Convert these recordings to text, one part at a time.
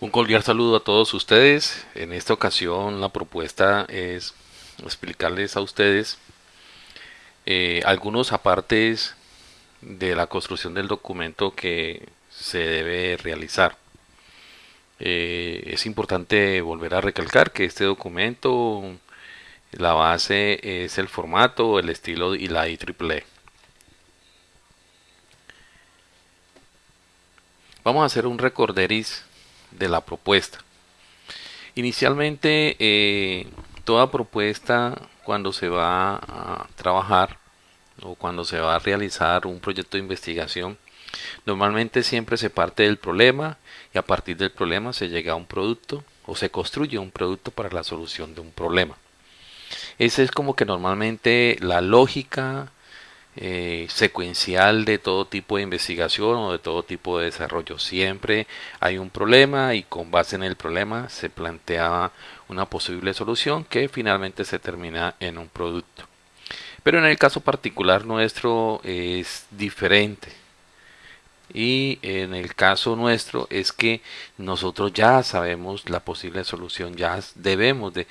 Un cordial saludo a todos ustedes. En esta ocasión la propuesta es explicarles a ustedes eh, algunos apartes de la construcción del documento que se debe realizar. Eh, es importante volver a recalcar que este documento, la base es el formato, el estilo y la IEEE. Vamos a hacer un recorderis de la propuesta. Inicialmente, eh, toda propuesta cuando se va a trabajar o cuando se va a realizar un proyecto de investigación, normalmente siempre se parte del problema y a partir del problema se llega a un producto o se construye un producto para la solución de un problema. Esa es como que normalmente la lógica eh, secuencial de todo tipo de investigación o de todo tipo de desarrollo. Siempre hay un problema y con base en el problema se plantea una posible solución que finalmente se termina en un producto. Pero en el caso particular nuestro es diferente. Y en el caso nuestro es que nosotros ya sabemos la posible solución, ya debemos de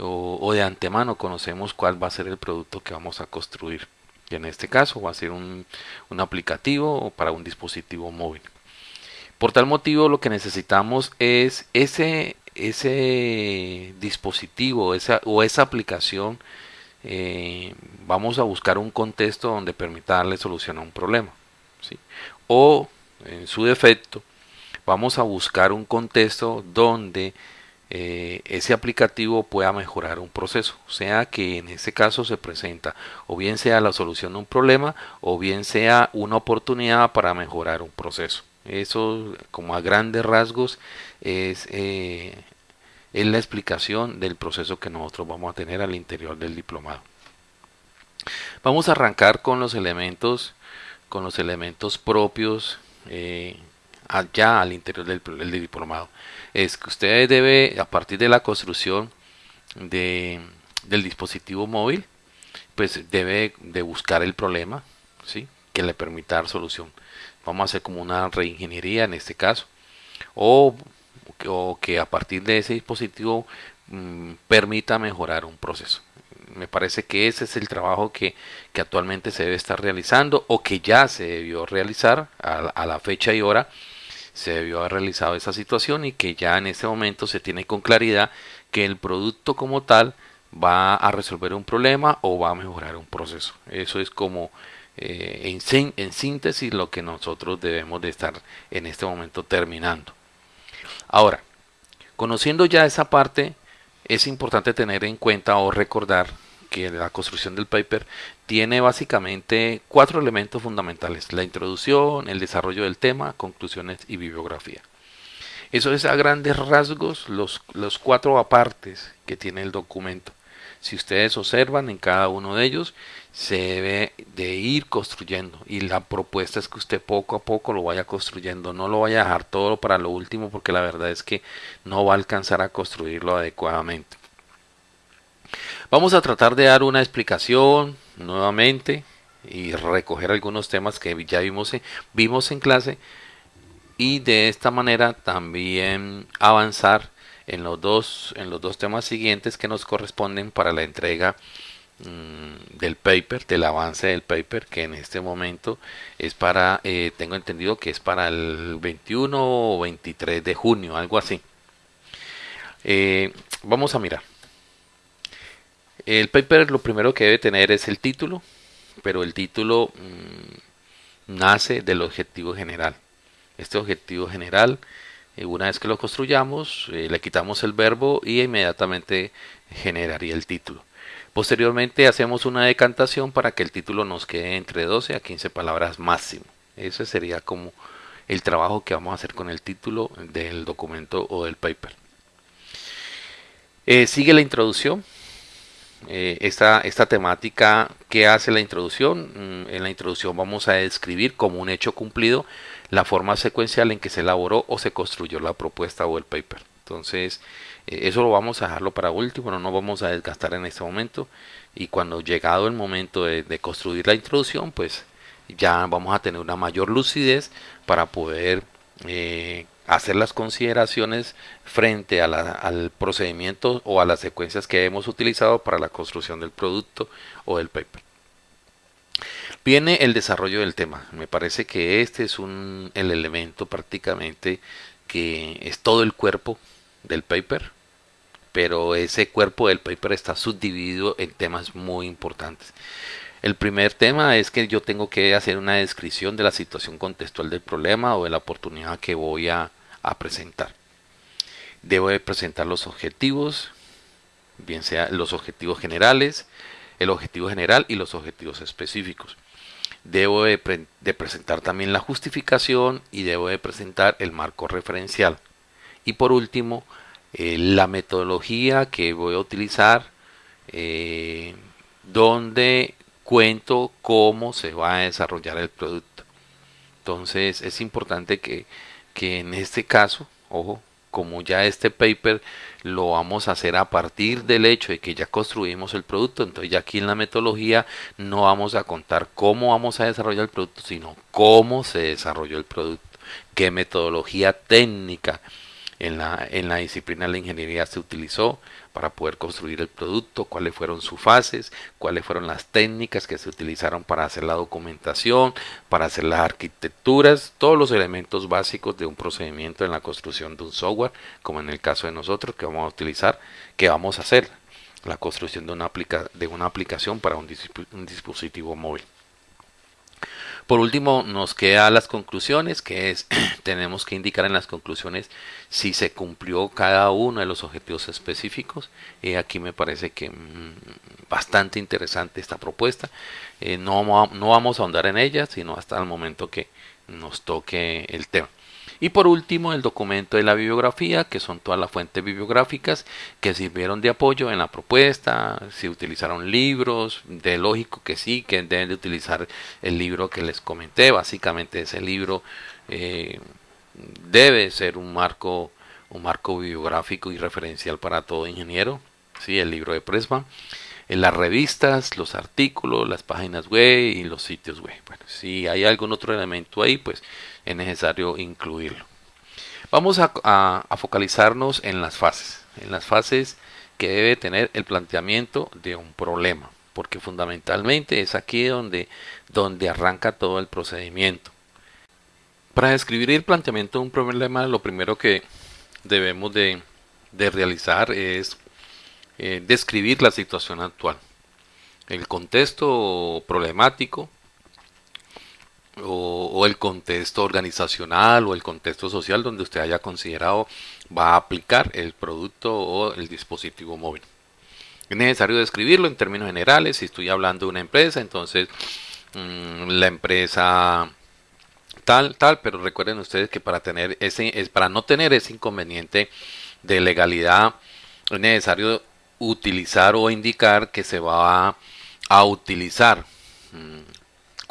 o, o de antemano conocemos cuál va a ser el producto que vamos a construir en este caso va a ser un, aplicativo para un dispositivo móvil. Por tal motivo lo que necesitamos es ese, ese dispositivo esa, o esa aplicación. Eh, vamos a buscar un contexto donde permita darle solución a un problema. O en su defecto vamos a buscar un contexto donde eh, ese aplicativo pueda mejorar un proceso, sea que en este caso se presenta o bien sea la solución de un problema o bien sea una oportunidad para mejorar un proceso. Eso como a grandes rasgos es, eh, es la explicación del proceso que nosotros vamos a tener al interior del diplomado. Vamos a arrancar con los elementos, con los elementos propios eh, allá al interior del diplomado es que usted debe, a partir de la construcción de, del dispositivo móvil, pues debe de buscar el problema, ¿sí? Que le permita dar solución. Vamos a hacer como una reingeniería en este caso. O, o que a partir de ese dispositivo mm, permita mejorar un proceso. Me parece que ese es el trabajo que, que, actualmente se debe estar realizando o que ya se debió realizar a la fecha y hora se debió haber realizado esa situación y que ya en ese momento se tiene con claridad que el producto como tal va a resolver un problema o va a mejorar un proceso. Eso es como eh, en, en, síntesis lo que nosotros debemos de estar en este momento terminando. Ahora, conociendo ya esa parte, es importante tener en cuenta o recordar que la construcción del paper tiene básicamente cuatro elementos fundamentales, la introducción, el desarrollo del tema, conclusiones y bibliografía. Eso es a grandes rasgos los, los cuatro apartes que tiene el documento. Si ustedes observan en cada uno de ellos, se debe de ir construyendo y la propuesta es que usted poco a poco lo vaya construyendo, no lo vaya a dejar todo para lo último porque la verdad es que no va a alcanzar a construirlo adecuadamente. Vamos a tratar de dar una explicación nuevamente y recoger algunos temas que ya vimos en, vimos en clase y de esta manera también avanzar en los dos en los dos temas siguientes que nos corresponden para la entrega mm, del paper del avance del paper que en este momento es para eh, tengo entendido que es para el 21 o 23 de junio algo así. Eh, vamos a mirar el paper lo primero que debe tener es el título, pero el título mm, nace del objetivo general. Este objetivo general, eh, una vez que lo construyamos, eh, le quitamos el verbo y inmediatamente generaría el título. Posteriormente hacemos una decantación para que el título nos quede entre 12 a 15 palabras máximo. Ese sería como el trabajo que vamos a hacer con el título del documento o del paper. Eh, sigue la introducción, eh, esta, esta temática que hace la introducción. Mm, en la introducción vamos a describir como un hecho cumplido la forma secuencial en que se elaboró o se construyó la propuesta o el paper. Entonces, eh, eso lo vamos a dejarlo para último, no nos vamos a desgastar en este momento. Y cuando llegado el momento de, construir la introducción, pues ya vamos a tener una mayor lucidez para poder eh, hacer las consideraciones frente al procedimiento o a las secuencias que hemos utilizado para la construcción del producto o del paper. Viene el desarrollo del tema. Me parece que este es un, el elemento prácticamente que es todo el cuerpo del paper, pero ese cuerpo del paper está subdividido en temas muy importantes. El primer tema es que yo tengo que hacer una descripción de la situación contextual del problema o de la oportunidad que voy a, presentar. Debo de presentar los objetivos, bien sea los objetivos generales, el objetivo general y los objetivos específicos. Debo de, presentar también la justificación y debo de presentar el marco referencial. Y por último, eh, la metodología que voy a utilizar, eh, donde cuento cómo se va a desarrollar el producto. Entonces es importante que, que en este caso, ojo, como ya este paper lo vamos a hacer a partir del hecho de que ya construimos el producto, entonces ya aquí en la metodología no vamos a contar cómo vamos a desarrollar el producto, sino cómo se desarrolló el producto, qué metodología técnica en la, en la disciplina de la ingeniería se utilizó para poder construir el producto, cuáles fueron sus fases, cuáles fueron las técnicas que se utilizaron para hacer la documentación, para hacer las arquitecturas, todos los elementos básicos de un procedimiento en la construcción de un software, como en el caso de nosotros que vamos a utilizar, que vamos a hacer la construcción de una, de una aplicación para un dispositivo móvil. Por último, nos queda las conclusiones, que es, tenemos que indicar en las conclusiones si se cumplió cada uno de los objetivos específicos. y aquí me parece que mm, bastante interesante esta propuesta. Eh, no, no vamos a ahondar en ella, sino hasta el momento que nos toque el tema. Y por último, el documento de la bibliografía, que son todas las fuentes bibliográficas que sirvieron de apoyo en la propuesta, si utilizaron libros, de lógico que sí, que deben de utilizar el libro que les comenté, básicamente ese libro eh, debe ser un marco, un marco bibliográfico y referencial para todo ingeniero, sí, el libro de Presma en las revistas, los artículos, las páginas web y los sitios web. Bueno, si hay algún otro elemento ahí, pues es necesario incluirlo. Vamos a, focalizarnos en las fases, en las fases que debe tener el planteamiento de un problema, porque fundamentalmente es aquí donde, donde arranca todo el procedimiento. Para describir el planteamiento de un problema, lo primero que debemos de, de realizar es eh, describir la situación actual, el contexto problemático o, el contexto organizacional o el contexto social donde usted haya considerado va a aplicar el producto o el dispositivo móvil. Es necesario describirlo en términos generales. Si estoy hablando de una empresa, entonces mm, la empresa tal, tal, pero recuerden ustedes que para tener ese, es para no tener ese inconveniente de legalidad es necesario utilizar o indicar que se va a, utilizar mm,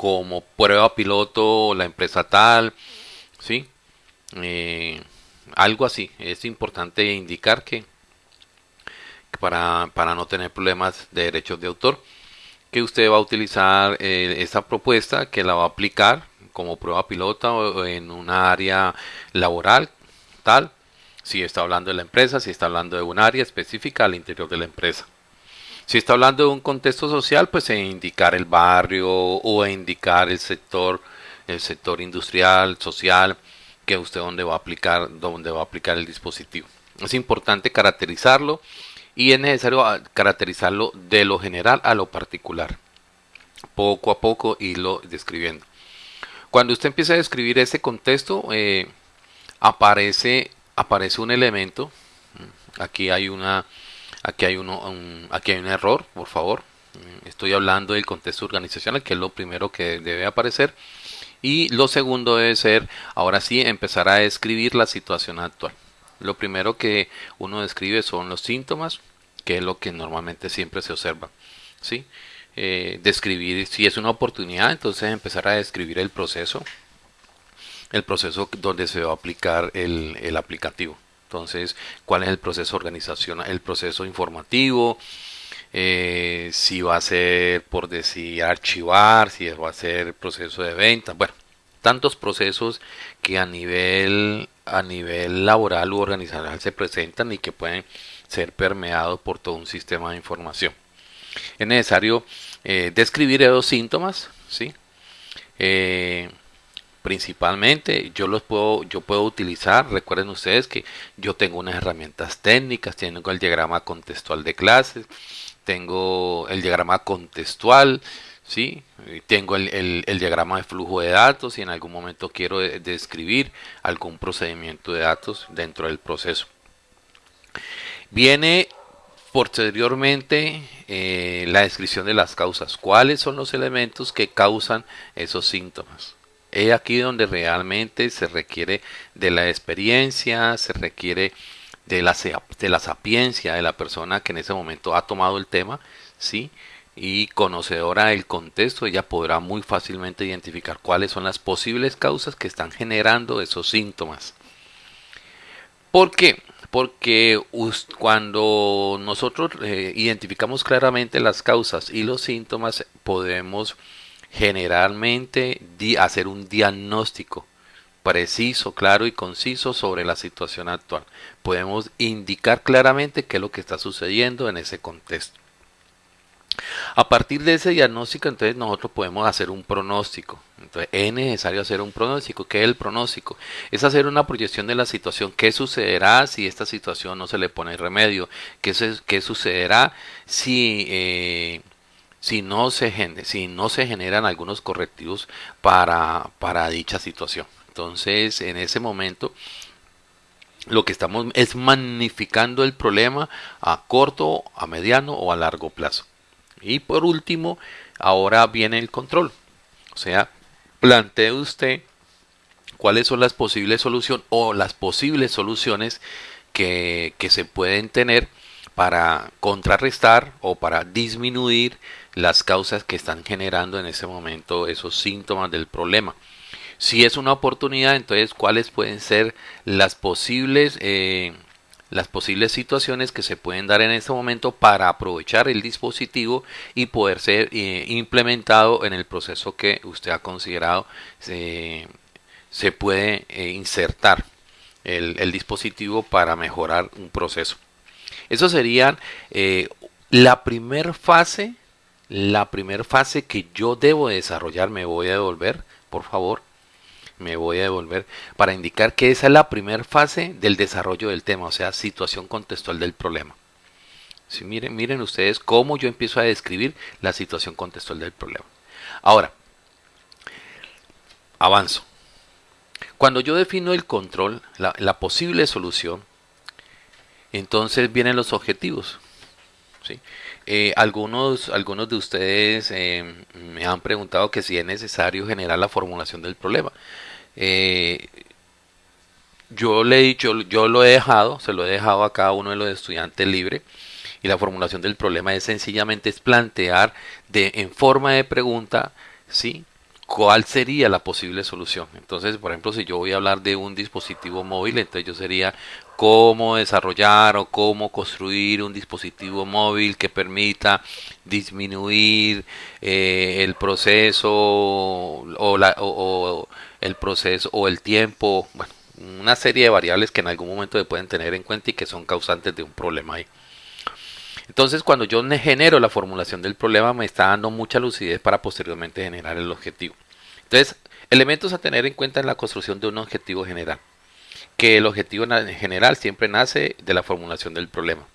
como prueba piloto la empresa tal, ¿sí? Eh, algo así. Es importante indicar que, para, para, no tener problemas de derechos de autor, que usted va a utilizar eh, esta propuesta, que la va a aplicar como prueba piloto en una área laboral, tal, si está hablando de la empresa, si está hablando de un área específica al interior de la empresa. Si está hablando de un contexto social, pues e indicar el barrio o indicar el sector, el sector industrial, social, que usted dónde va a aplicar, dónde va a aplicar el dispositivo. Es importante caracterizarlo y es necesario ah, caracterizarlo de lo general a lo particular. Poco a poco irlo describiendo. Cuando usted empieza a describir ese contexto, eh, aparece aparece un elemento. Aquí hay una, aquí hay uno, un, aquí hay un error, por favor. Estoy hablando del contexto organizacional, que es lo primero que debe aparecer. Y lo segundo debe ser, ahora sí, empezar a describir la situación actual. Lo primero que uno describe son los síntomas, que es lo que normalmente siempre se observa. ¿sí? Eh, describir si es una oportunidad, entonces empezar a describir el proceso, el proceso donde se va a aplicar el, aplicativo. Entonces, ¿cuál es el proceso organizacional? El proceso informativo, eh, si va a ser por decir archivar, si va a ser proceso de venta, bueno, tantos procesos que a nivel a nivel laboral u organizacional se presentan y que pueden ser permeados por todo un sistema de información. Es necesario eh, describir esos síntomas, ¿sí? Eh, principalmente yo los puedo yo puedo utilizar recuerden ustedes que yo tengo unas herramientas técnicas tengo el diagrama contextual de clases tengo el diagrama contextual ¿sí? Tengo el, diagrama de flujo de datos y en algún momento quiero describir algún procedimiento de datos dentro del proceso. Viene posteriormente eh, la descripción de las causas. ¿Cuáles son los elementos que causan esos síntomas? Es aquí donde realmente se requiere de la experiencia, se requiere de la, de la sapiencia de la persona que en ese momento ha tomado el tema, ¿sí? y conocedora del contexto, ella podrá muy fácilmente identificar cuáles son las posibles causas que están generando esos síntomas. ¿Por qué? Porque cuando nosotros eh, identificamos claramente las causas y los síntomas, podemos generalmente hacer un diagnóstico preciso, claro y conciso sobre la situación actual. Podemos indicar claramente qué es lo que está sucediendo en ese contexto. A partir de ese diagnóstico, entonces nosotros podemos hacer un pronóstico. Entonces es necesario hacer un pronóstico. ¿Qué es el pronóstico? Es hacer una proyección de la situación. ¿Qué sucederá si esta situación no se le pone remedio? ¿Qué, sucederá si, eh, si, no se, si no se generan algunos correctivos para, para dicha situación? Entonces, en ese momento, lo que estamos es magnificando el problema a corto, a mediano o a largo plazo. Y por último, ahora viene el control. O sea, plantee usted cuáles son las posibles soluciones o las posibles soluciones que, que se pueden tener para contrarrestar o para disminuir las causas que están generando en ese momento esos síntomas del problema. Si es una oportunidad, entonces cuáles pueden ser las posibles eh, las posibles situaciones que se pueden dar en este momento para aprovechar el dispositivo y poder ser eh, implementado en el proceso que usted ha considerado se puede eh, insertar el, dispositivo para mejorar un proceso. Eso sería eh, la primera fase, la primera fase que yo debo desarrollar, me voy a devolver, por favor me voy a devolver para indicar que esa es la primera fase del desarrollo del tema, o sea, situación contextual del problema. Si miren, miren ustedes cómo yo empiezo a describir la situación contextual del problema. Ahora, avanzo. Cuando yo defino el control, la, posible solución, entonces vienen los objetivos. ¿sí? Eh, algunos, algunos de ustedes eh, me han preguntado que si es necesario generar la formulación del problema. Eh, yo le he dicho, yo lo he dejado, se lo he dejado a cada uno de los estudiantes libre y la formulación del problema es sencillamente es plantear de en forma de pregunta, ¿sí? ¿Cuál sería la posible solución? Entonces, por ejemplo, si yo voy a hablar de un dispositivo móvil, entonces yo sería cómo desarrollar o cómo construir un dispositivo móvil que permita disminuir eh, el proceso o, el proceso o el tiempo, bueno, una serie de variables que en algún momento se pueden tener en cuenta y que son causantes de un problema ahí. Entonces, cuando yo genero la formulación del problema, me está dando mucha lucidez para posteriormente generar el objetivo. Entonces, elementos a tener en cuenta en la construcción de un objetivo general que el objetivo general siempre nace de la formulación del problema.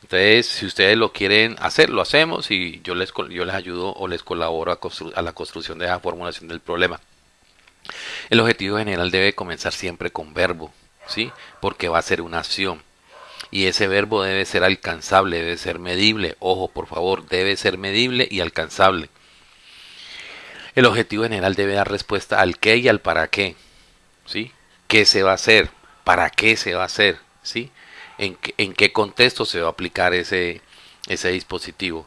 Entonces, si ustedes lo quieren hacer, lo hacemos y yo les, yo les ayudo o les colaboro a, a la construcción de la formulación del problema. El objetivo general debe comenzar siempre con verbo, ¿sí? Porque va a ser una acción. Y ese verbo debe ser alcanzable, debe ser medible. Ojo, por favor, debe ser medible y alcanzable. El objetivo general debe dar respuesta al qué y al para qué. ¿Sí? qué se va a hacer, para qué se va a hacer, ¿sí? En, qué contexto se va a aplicar ese, ese dispositivo.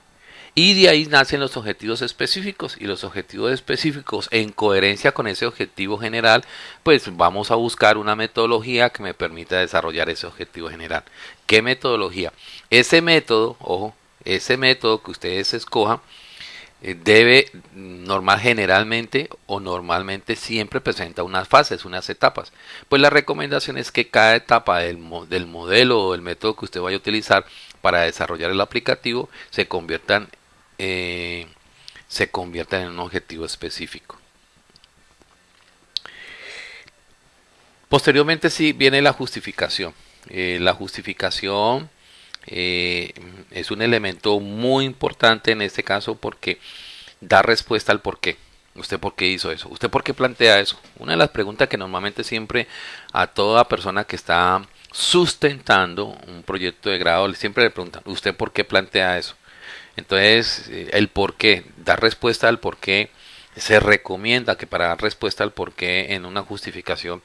Y de ahí nacen los objetivos específicos y los objetivos específicos en coherencia con ese objetivo general, pues vamos a buscar una metodología que me permita desarrollar ese objetivo general. ¿Qué metodología? Ese método, ojo, ese método que ustedes escojan, debe normal generalmente o normalmente siempre presenta unas fases, unas etapas. Pues la recomendación es que cada etapa del, del modelo o del método que usted vaya a utilizar para desarrollar el aplicativo se conviertan, eh, se conviertan en un objetivo específico. Posteriormente sí viene la justificación. Eh, la justificación eh, es un elemento muy importante en este caso porque da respuesta al por qué. ¿Usted por qué hizo eso? ¿Usted por qué plantea eso? Una de las preguntas que normalmente siempre a toda persona que está sustentando un proyecto de grado siempre le preguntan, ¿usted por qué plantea eso? Entonces, eh, el por qué, dar respuesta al por qué, se recomienda que para dar respuesta al por qué en una justificación,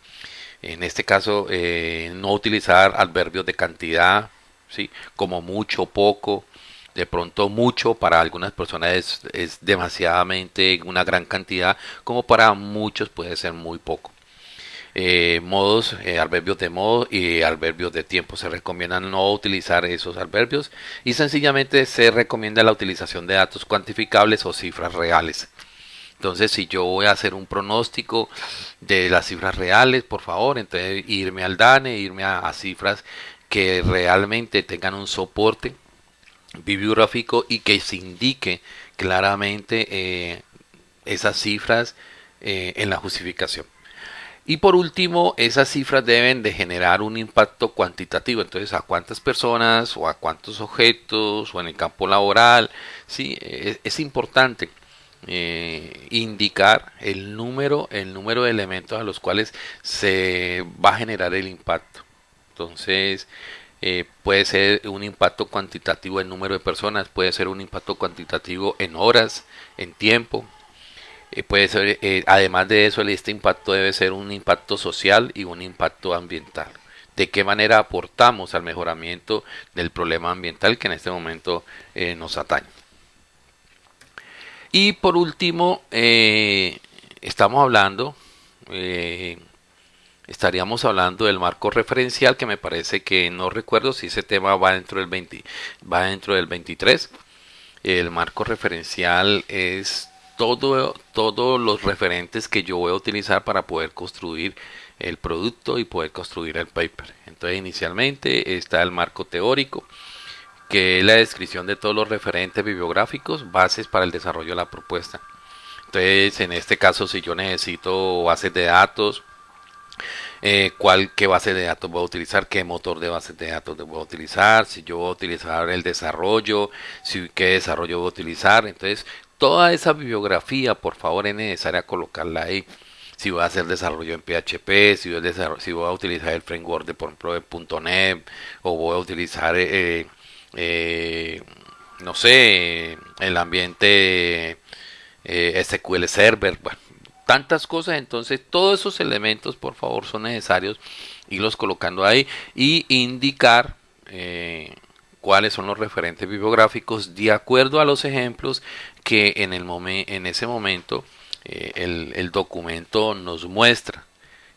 en este caso, eh, no utilizar adverbios de cantidad, ¿sí? como mucho, poco, de pronto mucho para algunas personas es, es demasiadamente una gran cantidad, como para muchos puede ser muy poco. Eh, modos, eh, adverbios de modo y adverbios de tiempo. Se recomienda no utilizar esos adverbios y sencillamente se recomienda la utilización de datos cuantificables o cifras reales. Entonces, si yo voy a hacer un pronóstico de las cifras reales, por favor, entonces irme al DANE, irme a cifras que realmente tengan un soporte bibliográfico y que se indique claramente eh, esas cifras eh, en la justificación. Y por último, esas cifras deben de generar un impacto cuantitativo. Entonces, a cuántas personas o a cuántos objetos o en el campo laboral. Sí, es, importante eh, indicar el número, el número de elementos a los cuales se va a generar el impacto. Entonces, eh, puede ser un impacto cuantitativo en número de personas, puede ser un impacto cuantitativo en horas, en tiempo. Eh, puede ser, eh, además de eso, este impacto debe ser un impacto social y un impacto ambiental. De qué manera aportamos al mejoramiento del problema ambiental que en este momento nos atañe. Y por último, estamos hablando estaríamos hablando del marco referencial que me parece que no recuerdo si ese tema va dentro del 20, va dentro del 23. El marco referencial es todo todos los referentes que yo voy a utilizar para poder construir el producto y poder construir el paper. Entonces, inicialmente está el marco teórico, que es la descripción de todos los referentes bibliográficos, bases para el desarrollo de la propuesta. Entonces, en este caso, si yo necesito bases de datos, eh, cuál, qué base de datos voy a utilizar, qué motor de base de datos voy a utilizar, si yo voy a utilizar el desarrollo, si qué desarrollo voy a utilizar. Entonces, toda esa bibliografía, por favor, es necesaria colocarla ahí. Si voy a hacer desarrollo en PHP, si voy a, si voy a utilizar el framework de, por ejemplo, de .NET, o voy a utilizar, eh, eh, no sé, el ambiente SQL Server, bueno, tantas cosas, entonces todos esos elementos por favor son necesarios irlos colocando ahí y indicar eh, cuáles son los referentes bibliográficos de acuerdo a los ejemplos que en, el en ese momento eh, el, documento nos muestra.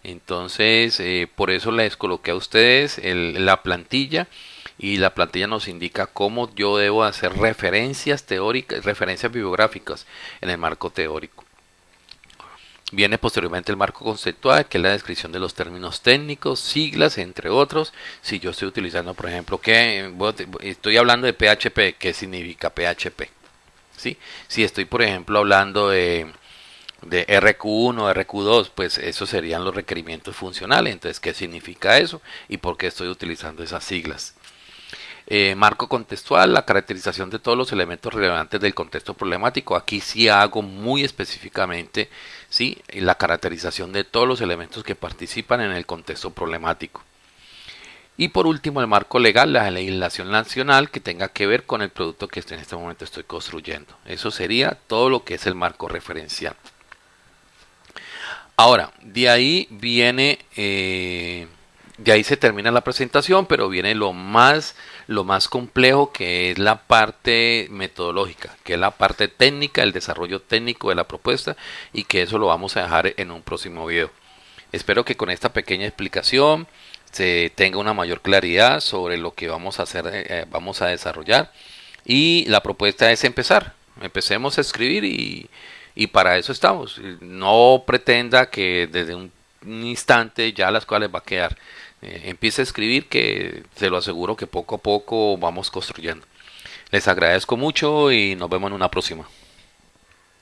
Entonces, eh, por eso les coloqué a ustedes la plantilla y la plantilla nos indica cómo yo debo hacer referencias teóricas, referencias bibliográficas en el marco teórico. Viene posteriormente el marco conceptual, que es la descripción de los términos técnicos, siglas, entre otros. Si yo estoy utilizando, por ejemplo, que estoy hablando de PHP, ¿qué significa PHP? ¿Sí? Si estoy, por ejemplo, hablando de, de RQ1, RQ2, pues esos serían los requerimientos funcionales. Entonces, ¿qué significa eso? ¿Y por qué estoy utilizando esas siglas? Eh, marco contextual, la caracterización de todos los elementos relevantes del contexto problemático. Aquí sí hago muy específicamente ¿sí? la caracterización de todos los elementos que participan en el contexto problemático. Y por último, el marco legal, la legislación nacional que tenga que ver con el producto que en este momento estoy construyendo. Eso sería todo lo que es el marco referencial. Ahora, de ahí viene eh, de ahí se termina la presentación, pero viene lo más, lo más complejo que es la parte metodológica, que es la parte técnica, el desarrollo técnico de la propuesta y que eso lo vamos a dejar en un próximo video. Espero que con esta pequeña explicación se tenga una mayor claridad sobre lo que vamos a hacer, eh, vamos a desarrollar y la propuesta es empezar empecemos a escribir y, y para eso estamos. No pretenda que desde un instante ya las cuales va a quedar. Eh, empiece a escribir que se lo aseguro que poco a poco vamos construyendo. Les agradezco mucho y nos vemos en una próxima.